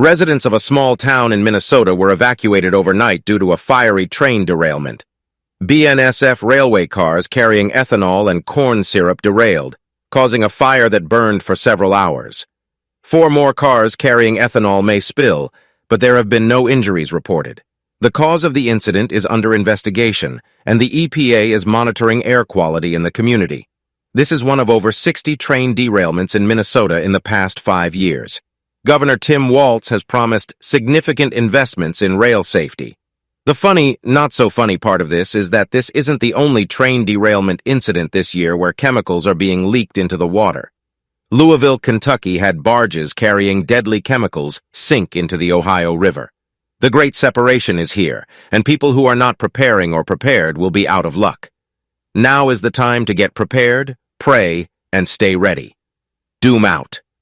Residents of a small town in Minnesota were evacuated overnight due to a fiery train derailment. BNSF railway cars carrying ethanol and corn syrup derailed, causing a fire that burned for several hours. Four more cars carrying ethanol may spill, but there have been no injuries reported. The cause of the incident is under investigation, and the EPA is monitoring air quality in the community. This is one of over 60 train derailments in Minnesota in the past five years. Governor Tim Walz has promised significant investments in rail safety. The funny, not so funny part of this is that this isn't the only train derailment incident this year where chemicals are being leaked into the water. Louisville, Kentucky had barges carrying deadly chemicals sink into the Ohio River. The Great Separation is here, and people who are not preparing or prepared will be out of luck. Now is the time to get prepared, pray, and stay ready. Doom out.